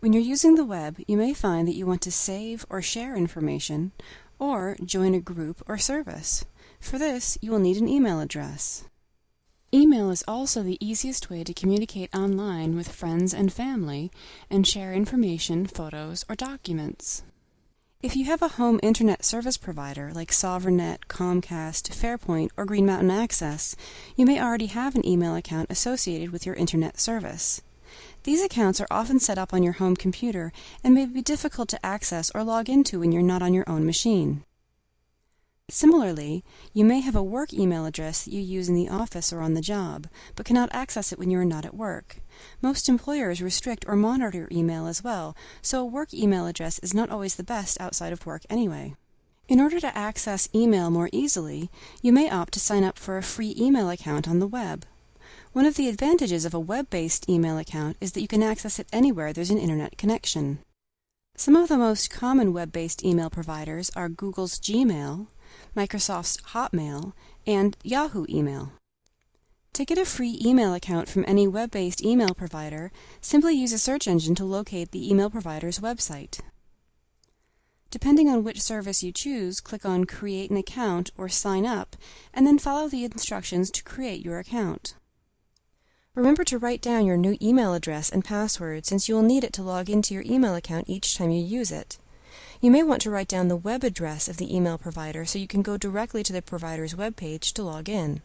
When you're using the web, you may find that you want to save or share information or join a group or service. For this, you will need an email address. Email is also the easiest way to communicate online with friends and family and share information, photos, or documents. If you have a home internet service provider like SoverNet, Comcast, Fairpoint, or Green Mountain Access, you may already have an email account associated with your internet service. These accounts are often set up on your home computer and may be difficult to access or log into when you're not on your own machine. Similarly, you may have a work email address that you use in the office or on the job, but cannot access it when you are not at work. Most employers restrict or monitor your email as well, so a work email address is not always the best outside of work anyway. In order to access email more easily, you may opt to sign up for a free email account on the web. One of the advantages of a web-based email account is that you can access it anywhere there's an internet connection. Some of the most common web-based email providers are Google's Gmail, Microsoft's Hotmail, and Yahoo Email. To get a free email account from any web-based email provider, simply use a search engine to locate the email provider's website. Depending on which service you choose, click on Create an Account or Sign Up, and then follow the instructions to create your account. Remember to write down your new email address and password since you will need it to log into your email account each time you use it. You may want to write down the web address of the email provider so you can go directly to the provider's web page to log in.